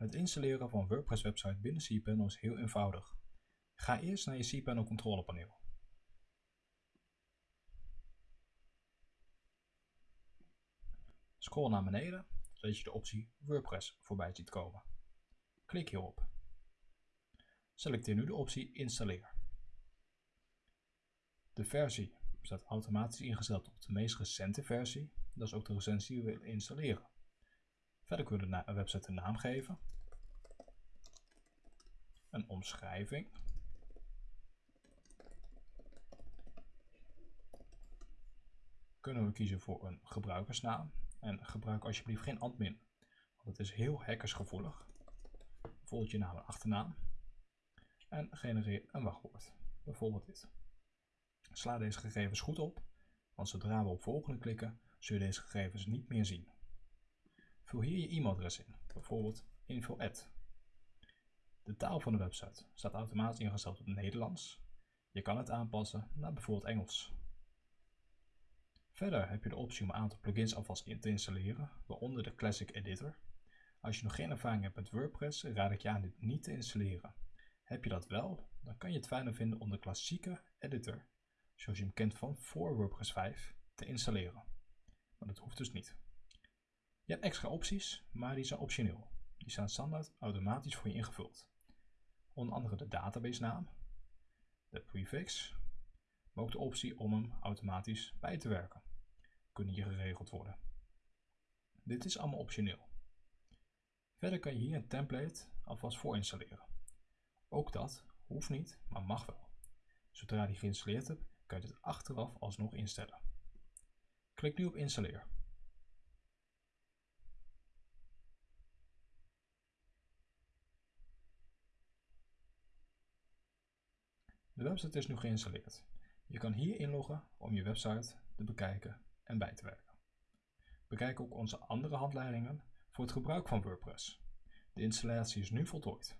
Het installeren van WordPress website binnen cPanel is heel eenvoudig. Ga eerst naar je cPanel controlepaneel. Scroll naar beneden, zodat je de optie WordPress voorbij ziet komen. Klik hierop. Selecteer nu de optie Installeer. De versie staat automatisch ingesteld op de meest recente versie, dat is ook de recensie die we willen installeren. Verder kunnen we de website een naam geven, een omschrijving, kunnen we kiezen voor een gebruikersnaam en gebruik alsjeblieft geen admin, want het is heel hackersgevoelig. Bijvoorbeeld je naam en achternaam en genereer een wachtwoord, bijvoorbeeld dit. Sla deze gegevens goed op, want zodra we op volgende klikken, zul je deze gegevens niet meer zien. Vul hier je e-mailadres in, bijvoorbeeld info De taal van de website staat automatisch ingesteld op Nederlands. Je kan het aanpassen naar bijvoorbeeld Engels. Verder heb je de optie om een aantal plugins alvast in te installeren, waaronder de Classic Editor. Als je nog geen ervaring hebt met WordPress, raad ik je aan dit niet te installeren. Heb je dat wel, dan kan je het fijner vinden om de klassieke editor, zoals je hem kent van voor WordPress 5, te installeren. Maar dat hoeft dus niet. Je hebt extra opties, maar die zijn optioneel. Die staan standaard automatisch voor je ingevuld. Onder andere de database naam, de prefix, maar ook de optie om hem automatisch bij te werken. Kunnen hier geregeld worden. Dit is allemaal optioneel. Verder kan je hier een template alvast voor installeren. Ook dat hoeft niet, maar mag wel. Zodra die geïnstalleerd hebt, kan je het achteraf alsnog instellen. Klik nu op installeer. De website is nu geïnstalleerd. Je kan hier inloggen om je website te bekijken en bij te werken. Bekijk ook onze andere handleidingen voor het gebruik van WordPress. De installatie is nu voltooid.